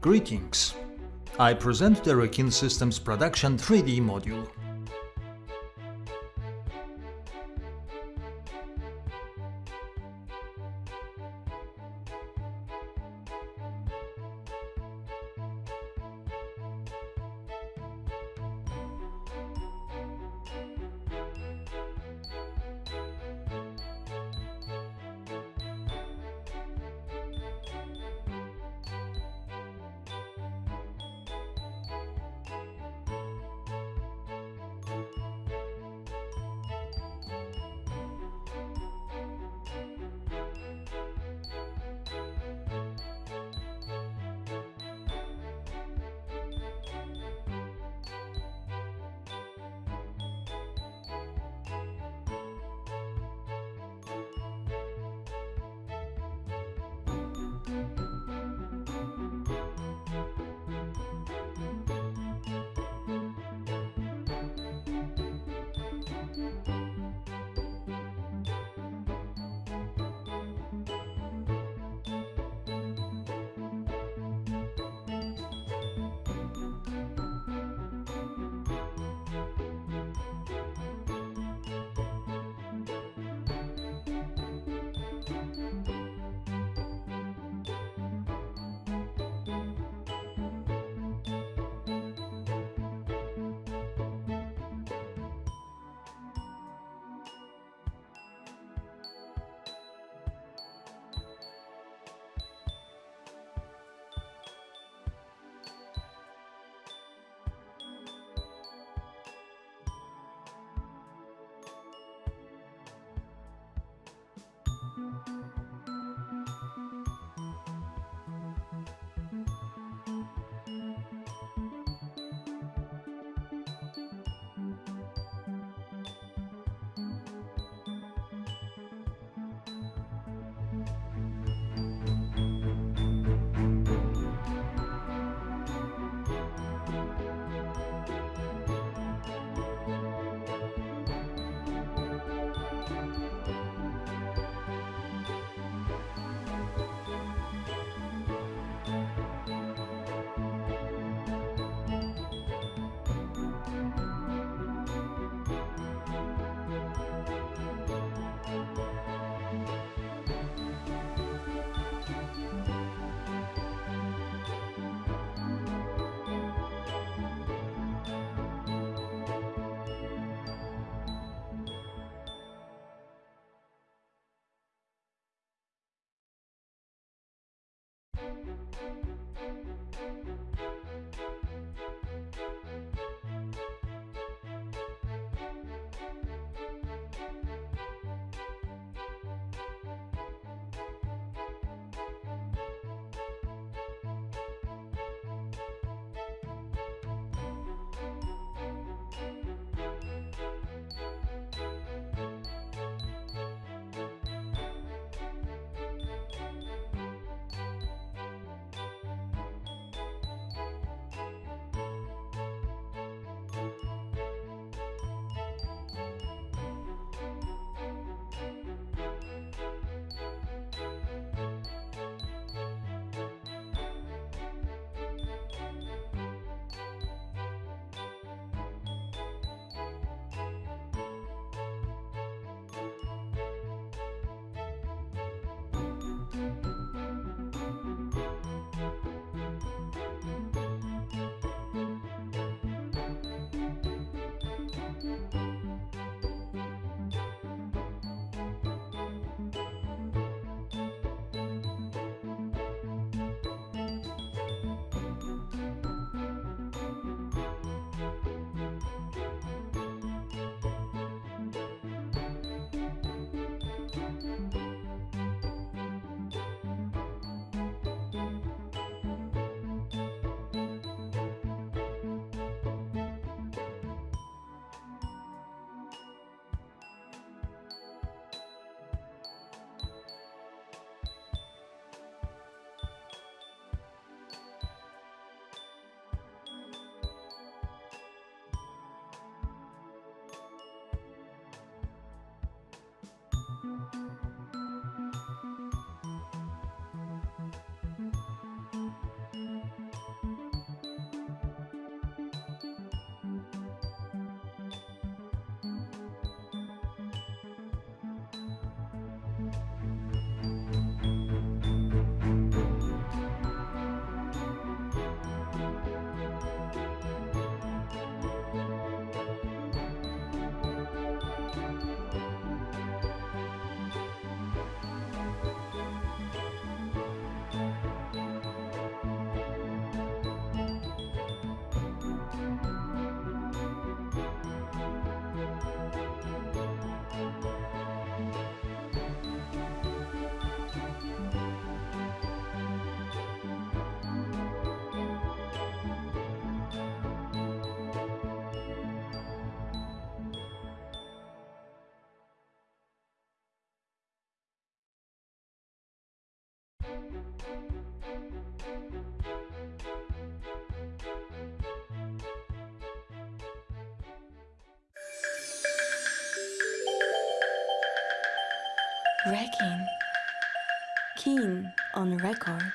Greetings! I present the Rekin Systems Production 3D module. Wrecking. Keen on record.